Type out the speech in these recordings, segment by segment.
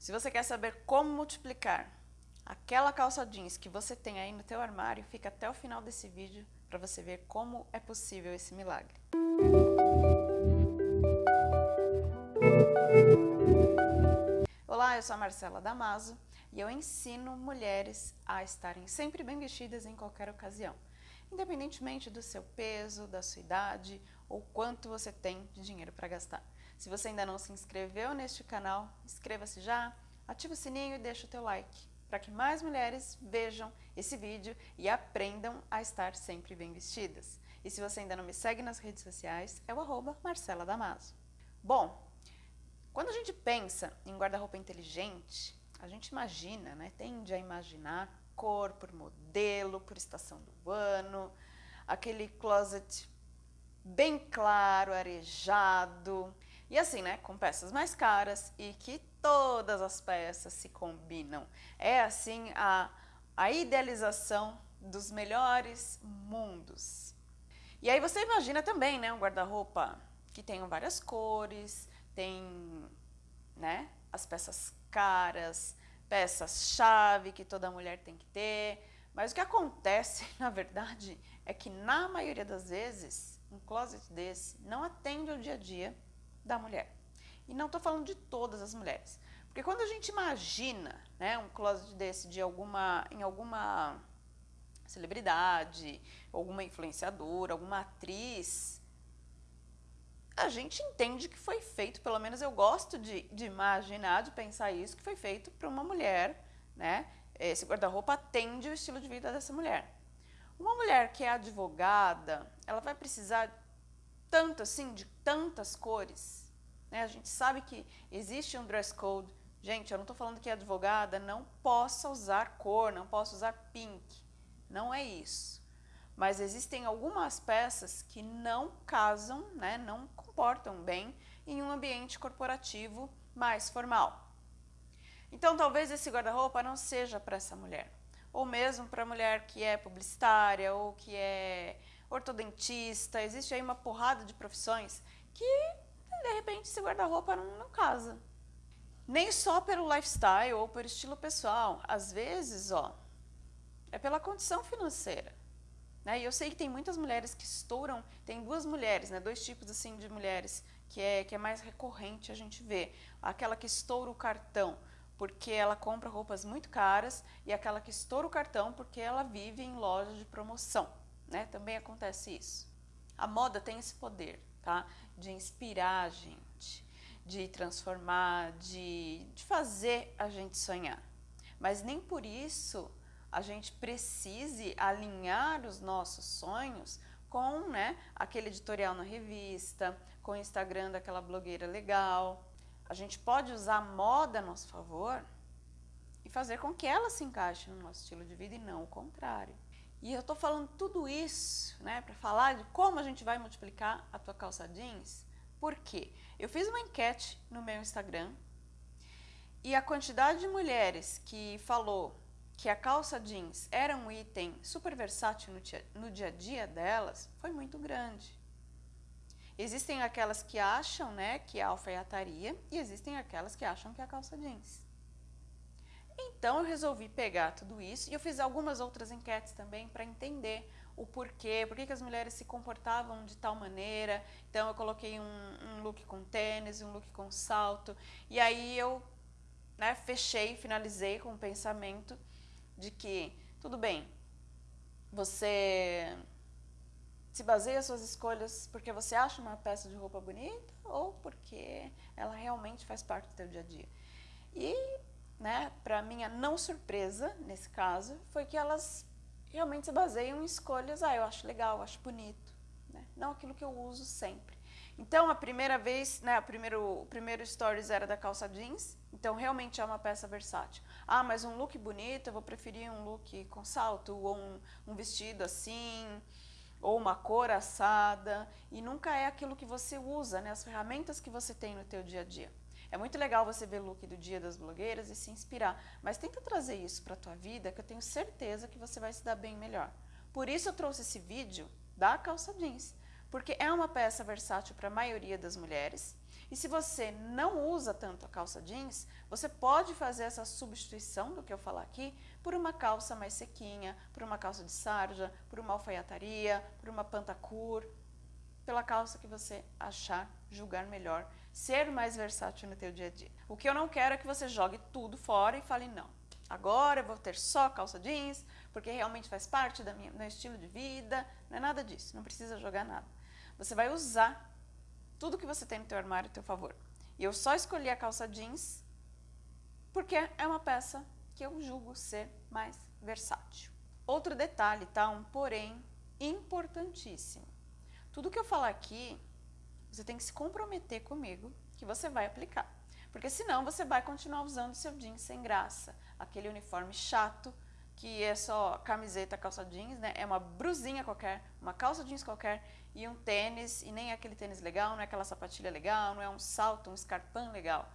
Se você quer saber como multiplicar aquela calça jeans que você tem aí no teu armário, fica até o final desse vídeo para você ver como é possível esse milagre. Olá, eu sou a Marcela Damaso e eu ensino mulheres a estarem sempre bem vestidas em qualquer ocasião, independentemente do seu peso, da sua idade ou quanto você tem de dinheiro para gastar. Se você ainda não se inscreveu neste canal, inscreva-se já, ative o sininho e deixe o teu like, para que mais mulheres vejam esse vídeo e aprendam a estar sempre bem vestidas. E se você ainda não me segue nas redes sociais, é o arroba Marcela Damaso. Bom, quando a gente pensa em guarda-roupa inteligente, a gente imagina, né, tende a imaginar cor por modelo, por estação do ano, aquele closet bem claro, arejado, e assim, né, com peças mais caras e que todas as peças se combinam. É assim a, a idealização dos melhores mundos. E aí você imagina também, né, um guarda-roupa que tenham várias cores, tem, né, as peças caras, peças-chave que toda mulher tem que ter. Mas o que acontece, na verdade, é que na maioria das vezes, um closet desse não atende ao dia a dia da mulher. E não estou falando de todas as mulheres. Porque quando a gente imagina né, um closet desse de alguma, em alguma celebridade, alguma influenciadora, alguma atriz, a gente entende que foi feito, pelo menos eu gosto de, de imaginar, de pensar isso, que foi feito para uma mulher, né? Esse guarda-roupa atende o estilo de vida dessa mulher. Uma mulher que é advogada, ela vai precisar tanto assim, de tantas cores. Né? A gente sabe que existe um dress code. Gente, eu não estou falando que advogada não possa usar cor, não possa usar pink. Não é isso. Mas existem algumas peças que não casam, né, não comportam bem em um ambiente corporativo mais formal. Então, talvez esse guarda-roupa não seja para essa mulher. Ou mesmo para a mulher que é publicitária ou que é ortodentista, existe aí uma porrada de profissões que, de repente, esse guarda-roupa não, não casa. Nem só pelo lifestyle ou por estilo pessoal. Às vezes, ó, é pela condição financeira. Né? E eu sei que tem muitas mulheres que estouram, tem duas mulheres, né? dois tipos assim de mulheres que é, que é mais recorrente a gente ver. Aquela que estoura o cartão porque ela compra roupas muito caras e aquela que estoura o cartão porque ela vive em lojas de promoção né? Também acontece isso. A moda tem esse poder, tá? De inspirar a gente, de transformar, de, de fazer a gente sonhar. Mas nem por isso a gente precise alinhar os nossos sonhos com né, aquele editorial na revista, com o Instagram daquela blogueira legal. A gente pode usar a moda a nosso favor e fazer com que ela se encaixe no nosso estilo de vida e não o contrário. E eu estou falando tudo isso né, para falar de como a gente vai multiplicar a tua calça jeans. Por quê? Eu fiz uma enquete no meu Instagram e a quantidade de mulheres que falou que a calça jeans era um item super versátil no dia, no dia a dia delas foi muito grande. Existem aquelas que acham né, que é alfaiataria e existem aquelas que acham que é a calça jeans. Então eu resolvi pegar tudo isso e eu fiz algumas outras enquetes também para entender o porquê, por que as mulheres se comportavam de tal maneira. Então eu coloquei um, um look com tênis, um look com salto e aí eu né, fechei, finalizei com o pensamento de que, tudo bem, você se baseia suas escolhas porque você acha uma peça de roupa bonita ou porque ela realmente faz parte do seu dia a dia. E né, para minha não surpresa, nesse caso, foi que elas realmente se baseiam em escolhas, ah, eu acho legal, eu acho bonito, né? não aquilo que eu uso sempre. Então, a primeira vez, né, o primeiro, o primeiro stories era da calça jeans, então realmente é uma peça versátil. Ah, mas um look bonito, eu vou preferir um look com salto, ou um, um vestido assim, ou uma cor assada, e nunca é aquilo que você usa, né, as ferramentas que você tem no teu dia a dia. É muito legal você ver o look do dia das blogueiras e se inspirar, mas tenta trazer isso para a tua vida que eu tenho certeza que você vai se dar bem melhor. Por isso eu trouxe esse vídeo da calça jeans, porque é uma peça versátil para a maioria das mulheres E se você não usa tanto a calça jeans, você pode fazer essa substituição do que eu falar aqui por uma calça mais sequinha, por uma calça de sarja, por uma alfaiataria, por uma pantacur, pela calça que você achar, julgar melhor, ser mais versátil no teu dia a dia. O que eu não quero é que você jogue tudo fora e fale, não, agora eu vou ter só calça jeans, porque realmente faz parte do meu estilo de vida, não é nada disso, não precisa jogar nada. Você vai usar tudo que você tem no teu armário a teu favor. E eu só escolhi a calça jeans porque é uma peça que eu julgo ser mais versátil. Outro detalhe, tá? Um porém importantíssimo. Tudo que eu falar aqui, você tem que se comprometer comigo que você vai aplicar. Porque senão você vai continuar usando seu jeans sem graça, aquele uniforme chato, que é só camiseta, calça jeans, né? É uma brusinha qualquer, uma calça jeans qualquer e um tênis, e nem é aquele tênis legal, não é aquela sapatilha legal, não é um salto, um escarpão legal.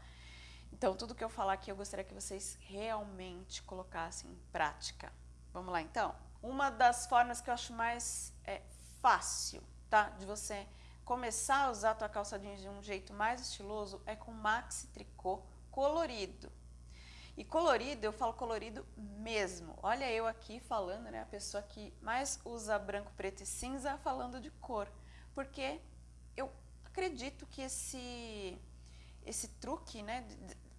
Então, tudo que eu falar aqui, eu gostaria que vocês realmente colocassem em prática. Vamos lá, então? Uma das formas que eu acho mais é, fácil tá? De você começar a usar a tua calça jeans de um jeito mais estiloso é com maxi tricô colorido. E colorido, eu falo colorido mesmo. Olha eu aqui falando, né, a pessoa que mais usa branco, preto e cinza falando de cor. Porque eu acredito que esse, esse truque, né,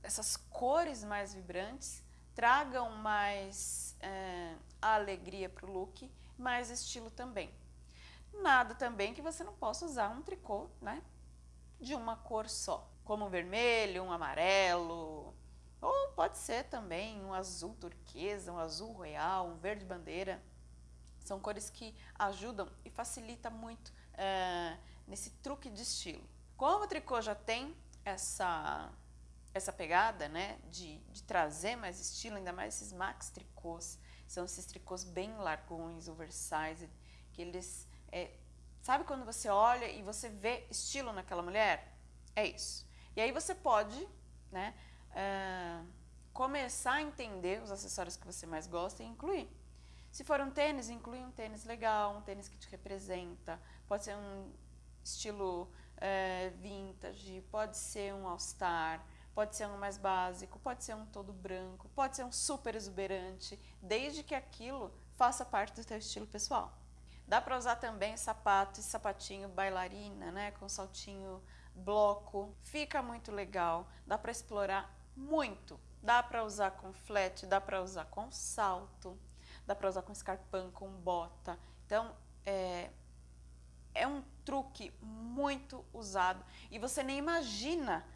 essas cores mais vibrantes, tragam mais é, alegria para o look, mais estilo também. Nada também que você não possa usar um tricô, né? De uma cor só, como um vermelho, um amarelo, ou pode ser também um azul turquesa, um azul royal, um verde bandeira. São cores que ajudam e facilita muito é, nesse truque de estilo. Como o tricô já tem essa, essa pegada né, de, de trazer mais estilo, ainda mais esses max tricôs, são esses tricôs bem largões, oversized, que eles é, sabe quando você olha e você vê estilo naquela mulher? É isso. E aí você pode né, uh, começar a entender os acessórios que você mais gosta e incluir. Se for um tênis, inclui um tênis legal, um tênis que te representa. Pode ser um estilo uh, vintage, pode ser um all-star, pode ser um mais básico, pode ser um todo branco, pode ser um super exuberante, desde que aquilo faça parte do teu estilo pessoal. Dá para usar também sapato e sapatinho bailarina, né, com saltinho bloco. Fica muito legal, dá para explorar muito. Dá para usar com flat, dá para usar com salto, dá para usar com escarpão, com bota. Então, é, é um truque muito usado e você nem imagina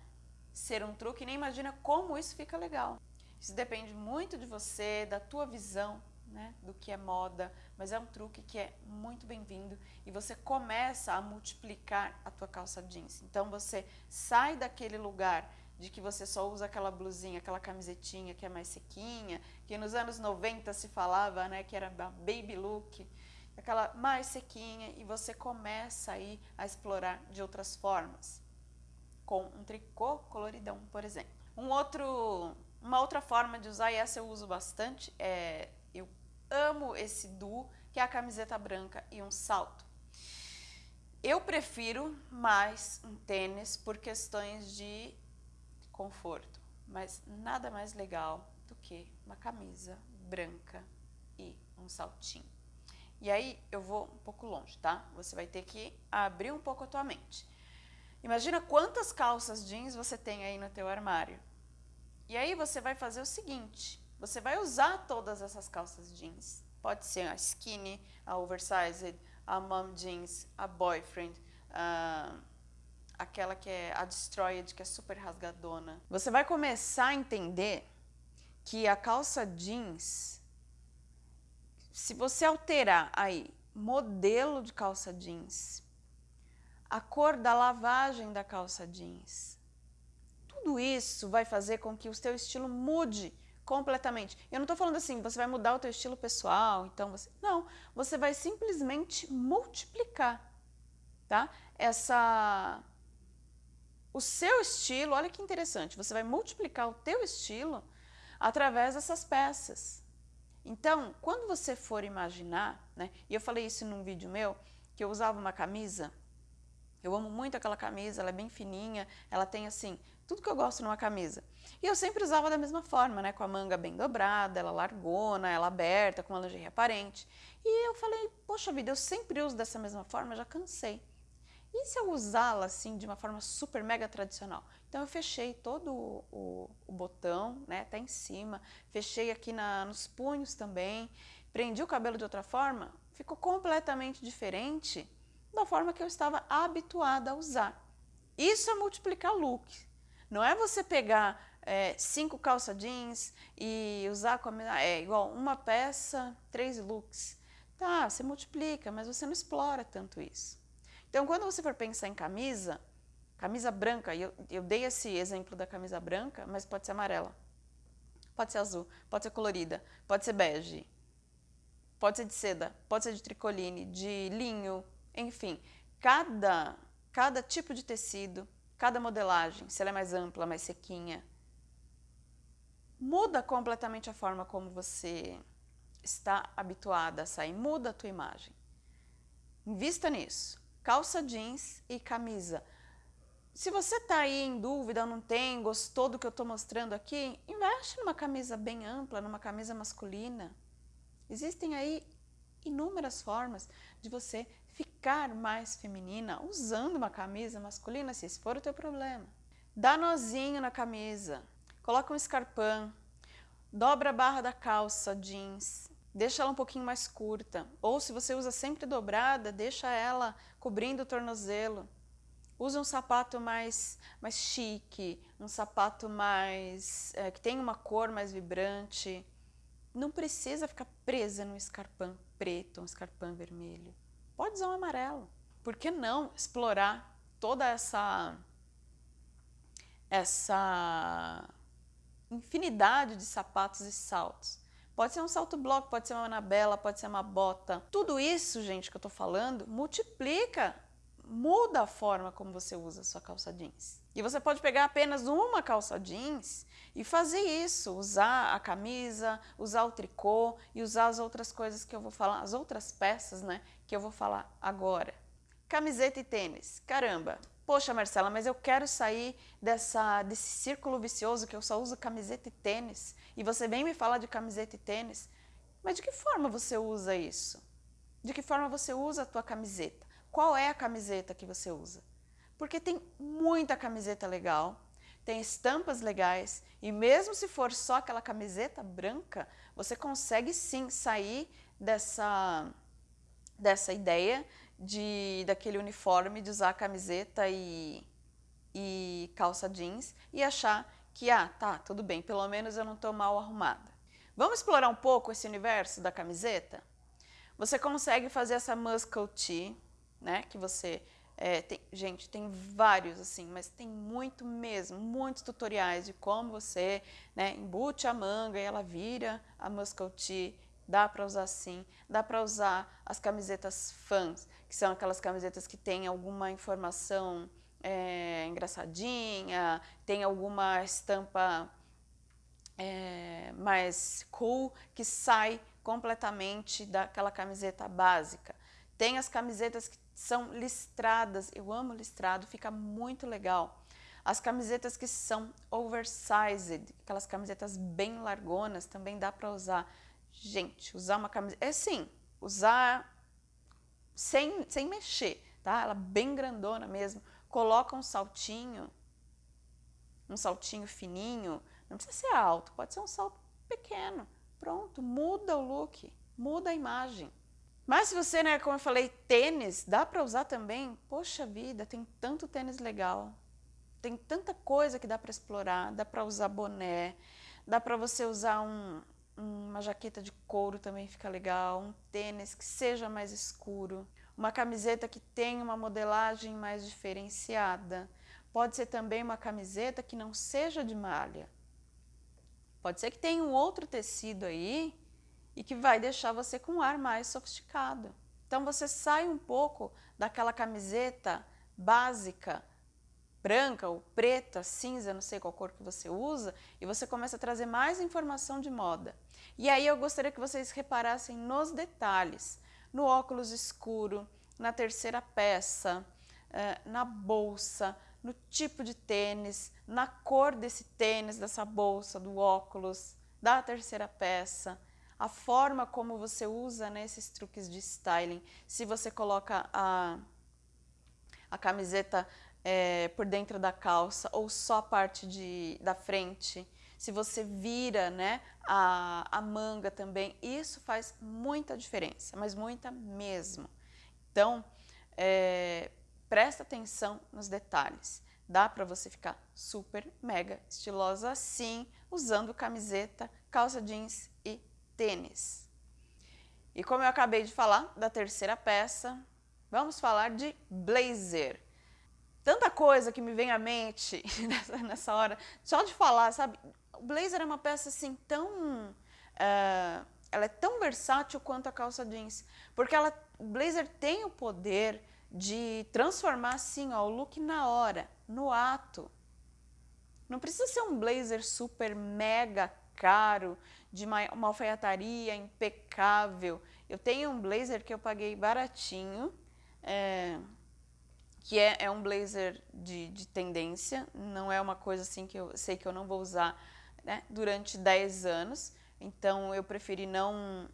ser um truque, nem imagina como isso fica legal. Isso depende muito de você, da tua visão, né, do que é moda, mas é um truque que é muito bem-vindo e você começa a multiplicar a tua calça jeans. Então você sai daquele lugar de que você só usa aquela blusinha, aquela camisetinha que é mais sequinha, que nos anos 90 se falava, né, que era baby look, aquela mais sequinha e você começa aí a explorar de outras formas, com um tricô coloridão, por exemplo. Um outro, uma outra forma de usar, e essa eu uso bastante, é amo esse duo, que é a camiseta branca e um salto. Eu prefiro mais um tênis por questões de conforto, mas nada mais legal do que uma camisa branca e um saltinho. E aí eu vou um pouco longe, tá? Você vai ter que abrir um pouco a tua mente. Imagina quantas calças jeans você tem aí no teu armário. E aí você vai fazer o seguinte, você vai usar todas essas calças jeans. Pode ser a skinny, a oversized, a mom jeans, a boyfriend, a, aquela que é a destroyed, que é super rasgadona. Você vai começar a entender que a calça jeans, se você alterar aí modelo de calça jeans, a cor da lavagem da calça jeans, tudo isso vai fazer com que o seu estilo mude completamente. Eu não estou falando assim, você vai mudar o teu estilo pessoal, então você... Não, você vai simplesmente multiplicar, tá? Essa... O seu estilo, olha que interessante, você vai multiplicar o teu estilo através dessas peças. Então, quando você for imaginar, né, e eu falei isso num vídeo meu, que eu usava uma camisa Eu amo muito aquela camisa, ela é bem fininha, ela tem assim, tudo que eu gosto numa camisa. E eu sempre usava da mesma forma, né? Com a manga bem dobrada, ela largona, ela aberta, com uma lingerie aparente. E eu falei, poxa vida, eu sempre uso dessa mesma forma, já cansei. E se eu usá-la assim de uma forma super mega tradicional? Então eu fechei todo o, o, botão, né, até em cima, fechei aqui na, nos punhos também, prendi o cabelo de outra forma, ficou completamente diferente da forma que eu estava habituada a usar. Isso é multiplicar look. Não é você pegar é, cinco calça jeans e usar com a é igual uma peça, três looks. Tá, você multiplica, mas você não explora tanto isso. Então, quando você for pensar em camisa, camisa branca, eu, eu dei esse exemplo da camisa branca, mas pode ser amarela, pode ser azul, pode ser colorida, pode ser bege, pode ser de seda, pode ser de tricoline, de linho, enfim, cada, cada tipo de tecido, cada modelagem, se ela é mais ampla, mais sequinha, muda completamente a forma como você está habituada a sair, muda a tua imagem. Invista nisso. Calça jeans e camisa. Se você está aí em dúvida, não tem, gostou do que eu estou mostrando aqui, investe numa camisa bem ampla, numa camisa masculina. Existem aí inúmeras formas de você ficar mais feminina usando uma camisa masculina, se esse for o teu problema. Dá nozinho na camisa, coloca um escarpão, dobra a barra da calça jeans, deixa ela um pouquinho mais curta. Ou se você usa sempre dobrada, deixa ela cobrindo o tornozelo. Usa um sapato mais, mais chique, um sapato mais é, que tem uma cor mais vibrante. Não precisa ficar presa num escarpão preto, um escarpão vermelho. Pode usar um amarelo. Por que não explorar toda essa essa infinidade de sapatos e saltos? Pode ser um salto bloco, pode ser uma anabela, pode ser uma bota. Tudo isso, gente, que eu estou falando, multiplica, muda a forma como você usa a sua calça jeans. E você pode pegar apenas uma calça jeans e fazer isso, usar a camisa, usar o tricô e usar as outras coisas que eu vou falar, as outras peças, né, que eu vou falar agora. Camiseta e tênis. Caramba, poxa Marcela, mas eu quero sair dessa, desse círculo vicioso que eu só uso camiseta e tênis e você vem me falar de camiseta e tênis, mas de que forma você usa isso? De que forma você usa a tua camiseta? Qual é a camiseta que você usa? porque tem muita camiseta legal, tem estampas legais e mesmo se for só aquela camiseta branca, você consegue sim sair dessa, dessa ideia de daquele uniforme de usar camiseta e, e calça jeans e achar que, ah, tá, tudo bem, pelo menos eu não estou mal arrumada. Vamos explorar um pouco esse universo da camiseta? Você consegue fazer essa muscle tee, né, que você é, tem, gente, tem vários assim, mas tem muito mesmo, muitos tutoriais de como você né, embute a manga e ela vira a muscle tee, dá para usar assim, dá para usar as camisetas fãs, que são aquelas camisetas que têm alguma informação é, engraçadinha, tem alguma estampa é, mais cool, que sai completamente daquela camiseta básica. Tem as camisetas que são listradas, eu amo listrado, fica muito legal. As camisetas que são oversized, aquelas camisetas bem largonas, também dá para usar. Gente, usar uma camiseta, é sim, usar sem, sem mexer, tá? Ela bem grandona mesmo. Coloca um saltinho, um saltinho fininho, não precisa ser alto, pode ser um salto pequeno. Pronto, muda o look, muda a imagem. Mas se você, né, como eu falei, tênis, dá para usar também? Poxa vida, tem tanto tênis legal. Tem tanta coisa que dá para explorar, dá para usar boné, dá para você usar um, uma jaqueta de couro também fica legal, um tênis que seja mais escuro, uma camiseta que tenha uma modelagem mais diferenciada. Pode ser também uma camiseta que não seja de malha. Pode ser que tenha um outro tecido aí e que vai deixar você com um ar mais sofisticado. Então você sai um pouco daquela camiseta básica, branca ou preta, cinza, não sei qual cor que você usa, e você começa a trazer mais informação de moda. E aí eu gostaria que vocês reparassem nos detalhes, no óculos escuro, na terceira peça, é, na bolsa, no tipo de tênis, na cor desse tênis, dessa bolsa, do óculos, da terceira peça, a forma como você usa né, esses truques de styling. Se você coloca a, a camiseta é, por dentro da calça ou só a parte de, da frente, se você vira né, a, a manga também, isso faz muita diferença, mas muita mesmo. Então, é, presta atenção nos detalhes. Dá para você ficar super, mega estilosa assim, usando camiseta, calça jeans tênis. E como eu acabei de falar da terceira peça, vamos falar de blazer. Tanta coisa que me vem à mente nessa, hora, só de falar, sabe? O blazer é uma peça assim tão... Uh, ela é tão versátil quanto a calça jeans, porque ela, o blazer tem o poder de transformar assim ó, o look na hora, no ato. Não precisa ser um blazer super mega caro, de uma, alfaiataria impecável. Eu tenho um blazer que eu paguei baratinho, é, que é, é, um blazer de, de, tendência, não é uma coisa assim que eu sei que eu não vou usar né, durante 10 anos, então eu preferi não,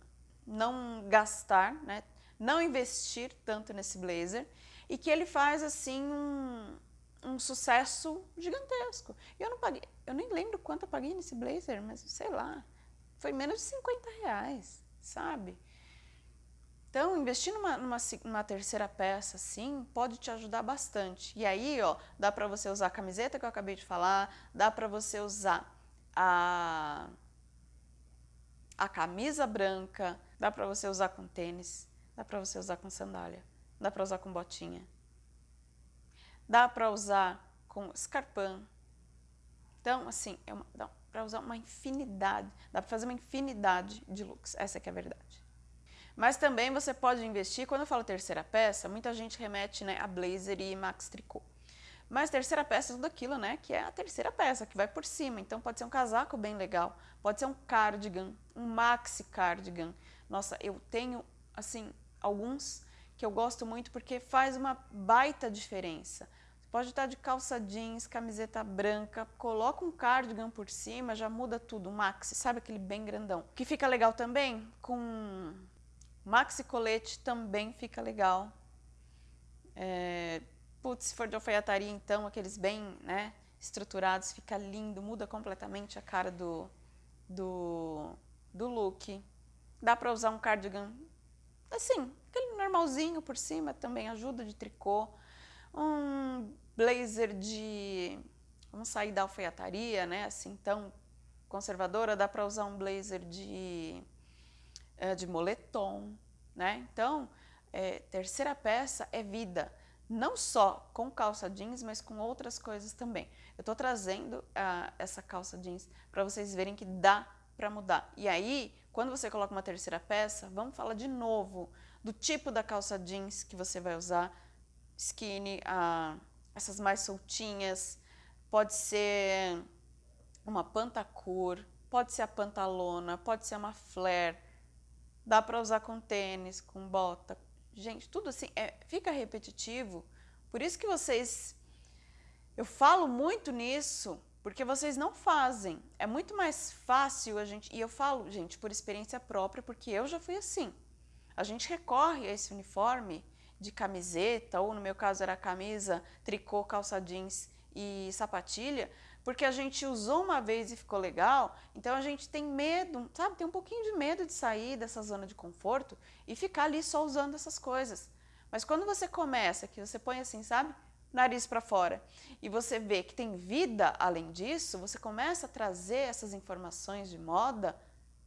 não gastar, né, não investir tanto nesse blazer, e que ele faz assim um, um sucesso gigantesco. Eu não paguei, eu nem lembro quanto eu paguei nesse blazer, mas sei lá, foi menos de 50 reais, sabe? Então, investir numa, numa, numa, terceira peça, assim, pode te ajudar bastante. E aí, ó, dá para você usar a camiseta que eu acabei de falar, dá para você usar a, a camisa branca, dá para você usar com tênis, dá para você usar com sandália, dá para usar com botinha, dá para usar com escarpão. Então, assim, é uma, para usar uma infinidade, dá para fazer uma infinidade de looks, essa que é a verdade. Mas também você pode investir, quando eu falo terceira peça, muita gente remete né, a blazer e max tricô. Mas terceira peça é tudo aquilo, né, que é a terceira peça, que vai por cima. Então pode ser um casaco bem legal, pode ser um cardigan, um maxi cardigan. Nossa, eu tenho, assim, alguns que eu gosto muito porque faz uma baita diferença. Pode estar de calça jeans, camiseta branca, coloca um cardigan por cima, já muda tudo, maxi, sabe aquele bem grandão. Que fica legal também, com maxi colete também fica legal. É, putz, se for de alfaiataria então, aqueles bem né, estruturados, fica lindo, muda completamente a cara do, do, do look. Dá para usar um cardigan assim, aquele normalzinho por cima também ajuda de tricô. Um blazer de... Vamos sair da alfaiataria, né? Assim, tão conservadora, dá para usar um blazer de, eh, de moletom, né? Então, é, terceira peça é vida, não só com calça jeans, mas com outras coisas também. Eu estou trazendo uh, essa calça jeans para vocês verem que dá para mudar. E aí, quando você coloca uma terceira peça, vamos falar de novo do tipo da calça jeans que você vai usar, skinny, essas mais soltinhas, pode ser uma pantacur, pode ser a pantalona, pode ser uma flare, dá para usar com tênis, com bota. Gente, tudo assim, é, fica repetitivo, por isso que vocês, eu falo muito nisso, porque vocês não fazem. É muito mais fácil a gente, e eu falo, gente, por experiência própria, porque eu já fui assim. A gente recorre a esse uniforme de camiseta, ou no meu caso era camisa, tricô, calça jeans e sapatilha, porque a gente usou uma vez e ficou legal, então a gente tem medo, sabe, tem um pouquinho de medo de sair dessa zona de conforto e ficar ali só usando essas coisas. Mas quando você começa, que você põe assim, sabe, nariz para fora, e você vê que tem vida além disso, você começa a trazer essas informações de moda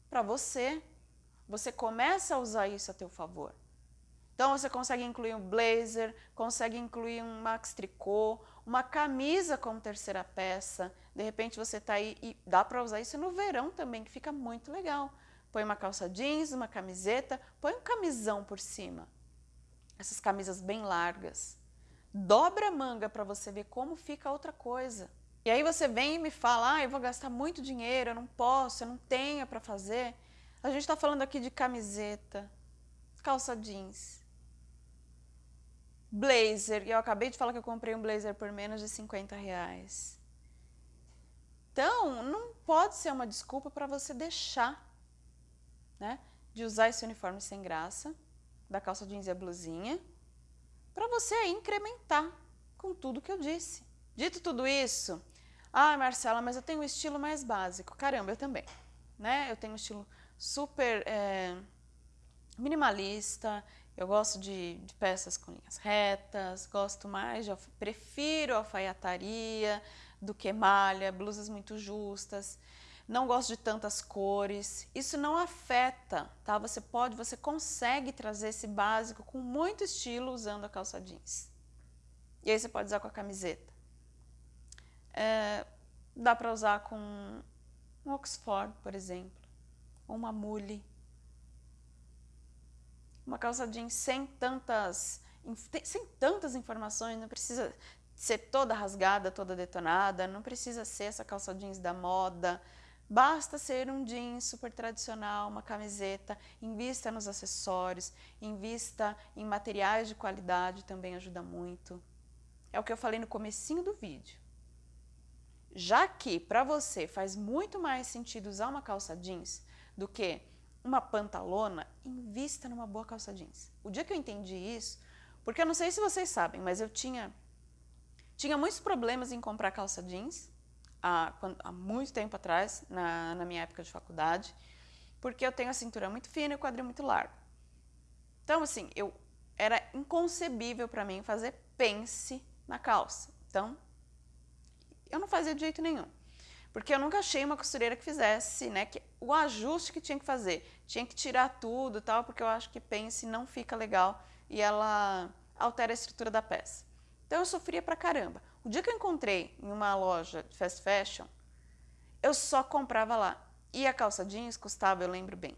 para você. Você começa a usar isso a teu favor. Então você consegue incluir um blazer, consegue incluir um max tricô, uma camisa como terceira peça. De repente você está aí e dá para usar isso no verão também, que fica muito legal. Põe uma calça jeans, uma camiseta, põe um camisão por cima. Essas camisas bem largas. Dobra a manga para você ver como fica outra coisa. E aí você vem e me fala, ah, eu vou gastar muito dinheiro, eu não posso, eu não tenho para fazer. A gente está falando aqui de camiseta, calça jeans, Blazer, eu acabei de falar que eu comprei um blazer por menos de 50 reais. Então, não pode ser uma desculpa para você deixar né, de usar esse uniforme sem graça, da calça jeans e a blusinha, para você incrementar com tudo que eu disse. Dito tudo isso, ah, Marcela, mas eu tenho um estilo mais básico. Caramba, eu também. Né? Eu tenho um estilo super é, minimalista, eu gosto de, de, peças com linhas retas, gosto mais de, prefiro alfaiataria do que malha, blusas muito justas, não gosto de tantas cores. Isso não afeta, tá? Você pode, você consegue trazer esse básico com muito estilo usando a calça jeans. E aí você pode usar com a camiseta. É, dá para usar com um Oxford, por exemplo, ou uma mule. Uma calça jeans sem tantas, sem tantas informações, não precisa ser toda rasgada, toda detonada, não precisa ser essa calça jeans da moda, Basta ser um jeans super tradicional, uma camiseta, invista nos acessórios, invista em materiais de qualidade, também ajuda muito. É o que eu falei no comecinho do vídeo. Já que para você faz muito mais sentido usar uma calça jeans do que uma pantalona, invista numa boa calça jeans. O dia que eu entendi isso, porque eu não sei se vocês sabem, mas eu tinha, tinha muitos problemas em comprar calça jeans há, há muito tempo atrás, na, na minha época de faculdade, porque eu tenho a cintura muito fina e o quadril muito largo. Então, assim, eu era inconcebível para mim fazer pence na calça. Então, eu não fazia de jeito nenhum. Porque eu nunca achei uma costureira que fizesse, né, que, o ajuste que tinha que fazer. Tinha que tirar tudo tal, porque eu acho que pence não fica legal e ela altera a estrutura da peça. Então eu sofria pra caramba. O dia que eu encontrei em uma loja de fast fashion, eu só comprava lá. E a calça jeans custava, eu lembro bem,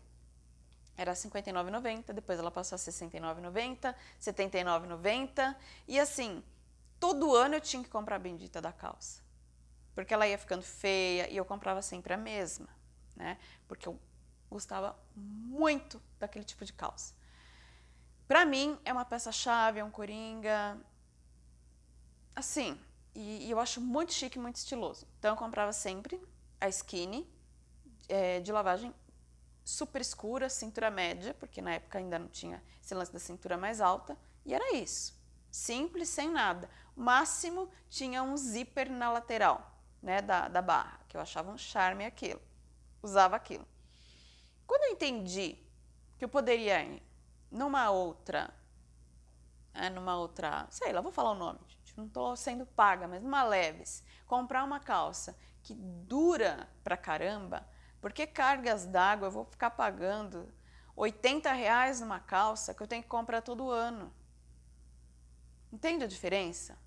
era R$ 59,90, depois ela passou a R$ 69,90, R$ 79,90. E assim, todo ano eu tinha que comprar a bendita da calça. Porque ela ia ficando feia e eu comprava sempre a mesma, né? Porque eu gostava muito daquele tipo de calça. Para mim, é uma peça-chave, é um coringa. Assim, e, e, eu acho muito chique, muito estiloso. Então eu comprava sempre a skinny, é, de lavagem super escura, cintura média, porque na época ainda não tinha esse lance da cintura mais alta, e era isso. Simples, sem nada. O máximo tinha um zíper na lateral né, da, da barra, que eu achava um charme aquilo. Usava aquilo. Quando eu entendi que eu poderia ir numa outra, é, numa outra, sei lá, vou falar o nome, não estou sendo paga, mas numa Leves, comprar uma calça que dura pra caramba, porque cargas d'água eu vou ficar pagando 80 reais numa calça que eu tenho que comprar todo ano. Entende a diferença?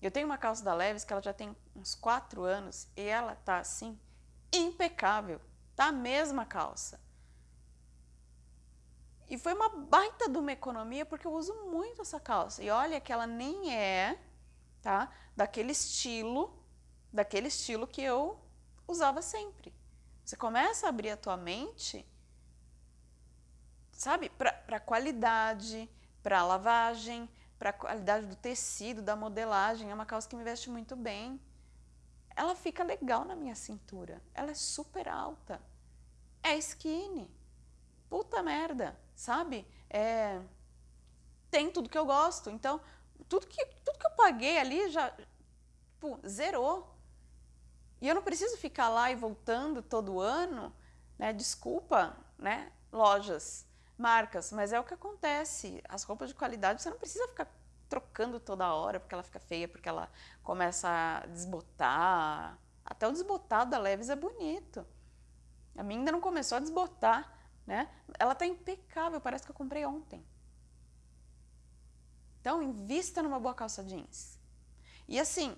Eu tenho uma calça da Leves que ela já tem uns 4 anos e ela tá assim, impecável. Tá a mesma calça. E foi uma baita de uma economia, porque eu uso muito essa calça. E olha que ela nem é, tá? Daquele estilo, daquele estilo que eu usava sempre. Você começa a abrir a tua mente, sabe? Para qualidade, para lavagem, para qualidade do tecido, da modelagem. É uma calça que me veste muito bem. Ela fica legal na minha cintura. Ela é super alta. É skinny. Puta merda sabe? É, tem tudo que eu gosto. Então, tudo que, tudo que eu paguei ali já zerou. E eu não preciso ficar lá e voltando todo ano, né? Desculpa, né? Lojas, marcas, mas é o que acontece. As roupas de qualidade você não precisa ficar trocando toda hora porque ela fica feia, porque ela começa a desbotar. Até o desbotado da Leves é bonito. A minha ainda não começou a desbotar, né? Ela está impecável, parece que eu comprei ontem. Então, invista numa boa calça jeans. E assim,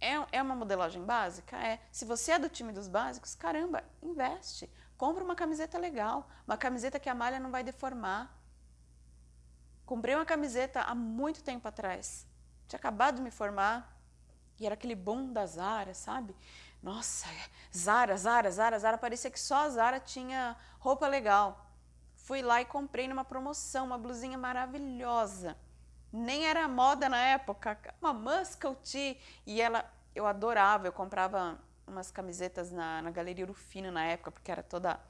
é, é uma modelagem básica? É. Se você é do time dos básicos, caramba, investe. Compra uma camiseta legal, uma camiseta que a malha não vai deformar. Comprei uma camiseta há muito tempo atrás. Tinha acabado de me formar e era aquele boom da Zara, sabe? Nossa, Zara, Zara, Zara, Zara, parecia que só a Zara tinha roupa legal. Fui lá e comprei numa promoção, uma blusinha maravilhosa. nem era moda na época, uma muscle tee, e ela, eu adorava, eu comprava umas camisetas na, na Galeria Urufino na época, porque era toda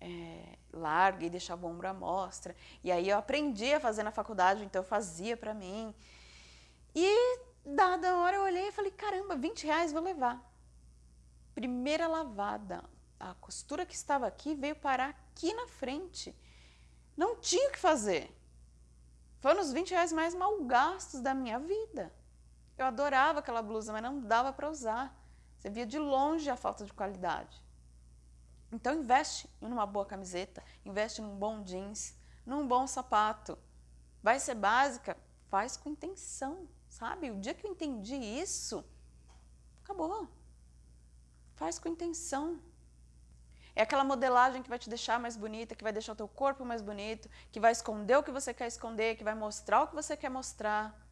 é, larga e deixava o ombro à mostra, e aí eu aprendi a fazer na faculdade, então eu fazia para mim, e dada hora eu olhei e falei, caramba, 20 reais vou levar. Primeira lavada, a costura que estava aqui veio parar aqui na frente, não tinha o que fazer. Foram os 20 reais mais mal gastos da minha vida. Eu adorava aquela blusa, mas não dava para usar. Você via de longe a falta de qualidade. Então investe em uma boa camiseta, investe num bom jeans, num bom sapato. Vai ser básica? Faz com intenção, sabe? O dia que eu entendi isso, acabou. Faz com intenção. É aquela modelagem que vai te deixar mais bonita, que vai deixar o teu corpo mais bonito, que vai esconder o que você quer esconder, que vai mostrar o que você quer mostrar.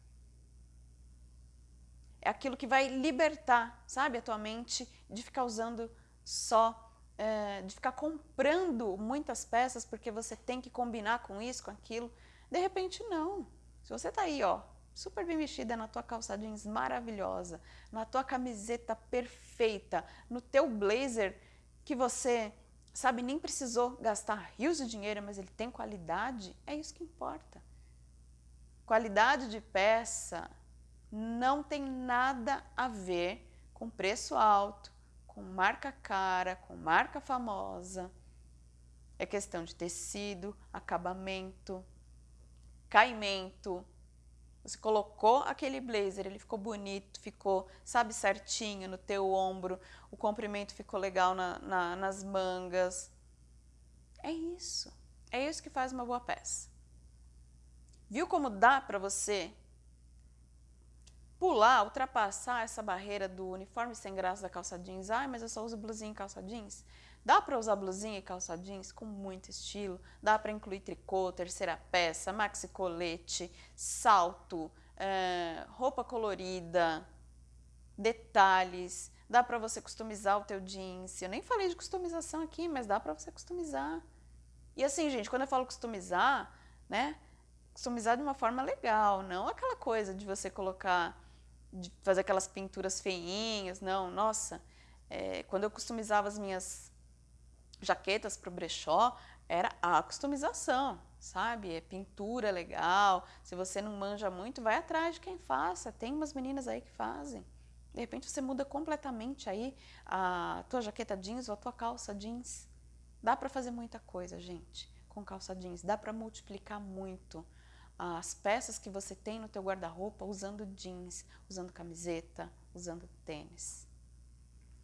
É aquilo que vai libertar, sabe, a tua mente de ficar usando só, é, de ficar comprando muitas peças porque você tem que combinar com isso, com aquilo. De repente, não. Se você tá aí, ó, super bem vestida, na tua calça jeans maravilhosa, na tua camiseta perfeita, no teu blazer que você, sabe, nem precisou gastar rios de dinheiro, mas ele tem qualidade, é isso que importa. Qualidade de peça não tem nada a ver com preço alto, com marca cara, com marca famosa. É questão de tecido, acabamento, caimento, você colocou aquele blazer, ele ficou bonito, ficou, sabe, certinho no teu ombro, o comprimento ficou legal na, na, nas mangas. É isso. É isso que faz uma boa peça. Viu como dá para você pular, ultrapassar essa barreira do uniforme sem graça da calça jeans? Ai, mas eu só uso blusinha e calça jeans. Dá para usar blusinha e calça jeans com muito estilo, dá para incluir tricô, terceira peça, maxi colete, salto, é, roupa colorida, detalhes, dá para você customizar o teu jeans. Eu nem falei de customização aqui, mas dá para você customizar. E assim, gente, quando eu falo customizar, né, customizar de uma forma legal, não aquela coisa de você colocar, de fazer aquelas pinturas feinhas, não, nossa, é, quando eu customizava as minhas jaquetas para o brechó, era a customização, sabe? É pintura legal. Se você não manja muito, vai atrás de quem faça. Tem umas meninas aí que fazem. De repente você muda completamente aí a tua jaqueta jeans ou a tua calça jeans. Dá para fazer muita coisa, gente, com calça jeans. Dá para multiplicar muito as peças que você tem no teu guarda-roupa usando jeans, usando camiseta, usando tênis.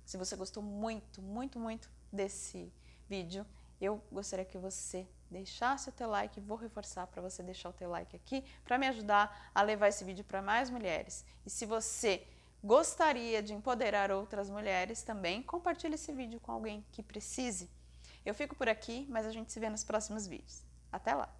Se você gostou muito, muito, muito desse vídeo, eu gostaria que você deixasse o teu like, vou reforçar para você deixar o teu like aqui, para me ajudar a levar esse vídeo para mais mulheres. E se você gostaria de empoderar outras mulheres também, compartilhe esse vídeo com alguém que precise. Eu fico por aqui, mas a gente se vê nos próximos vídeos. Até lá!